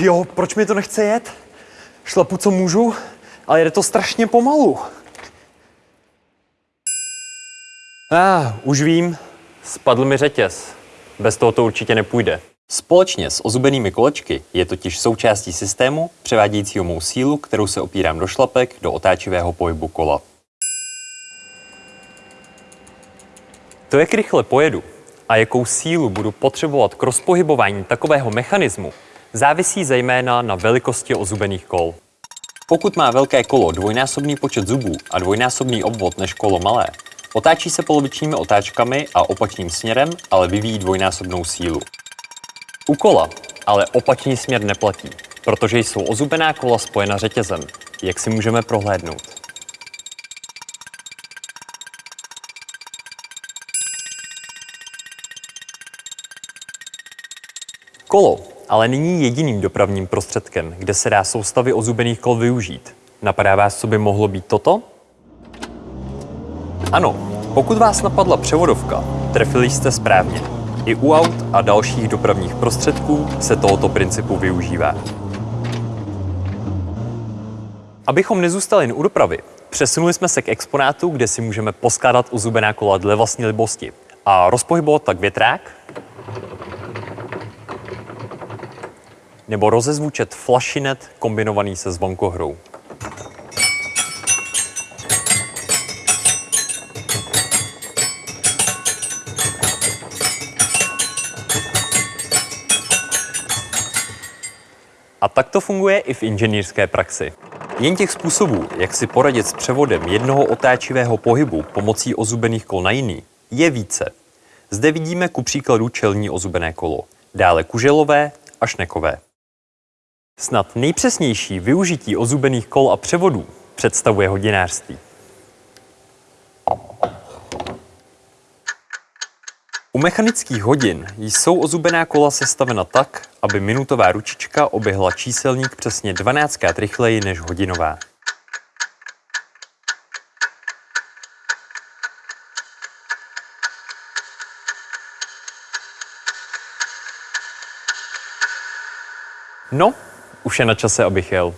jo, proč mi to nechce jet? Šlapu, co můžu, ale jde to strašně pomalu. A, ah, už vím, spadl mi řetěz. Bez toho to určitě nepůjde. Společně s ozubenými kolečky je totiž součástí systému převádějícího mou sílu, kterou se opírám do šlapek, do otáčivého pohybu kola. To, jak rychle pojedu a jakou sílu budu potřebovat k rozpohybování takového mechanismu, závisí zejména na velikosti ozubených kol. Pokud má velké kolo dvojnásobný počet zubů a dvojnásobný obvod než kolo malé, otáčí se polovičními otáčkami a opačným směrem, ale vyvíjí dvojnásobnou sílu. U kola ale opačný směr neplatí, protože jsou ozubená kola spojena řetězem, jak si můžeme prohlédnout. Kolo ale není jediným dopravním prostředkem, kde se dá soustavy ozubených kol využít. Napadá vás, co by mohlo být toto? Ano, pokud vás napadla převodovka, trefili jste správně. I u aut a dalších dopravních prostředků se tohoto principu využívá. Abychom nezůstali jen u dopravy, přesunuli jsme se k exponátu, kde si můžeme poskládat uzubená kola dle vlastní libosti a rozpohybovat tak větrák, nebo rozezvučet flašinet kombinovaný se zvonkohrou. A tak to funguje i v inženýrské praxi. Jen těch způsobů, jak si poradit s převodem jednoho otáčivého pohybu pomocí ozubených kol na jiný, je více. Zde vidíme ku příkladu čelní ozubené kolo, dále kuželové a šnekové. Snad nejpřesnější využití ozubených kol a převodů představuje hodinářství. U mechanických hodin jsou ozubená kola sestavena tak, aby minutová ručička oběhla číselník přesně 12krát rychleji než hodinová. No, už je na čase, abych jel.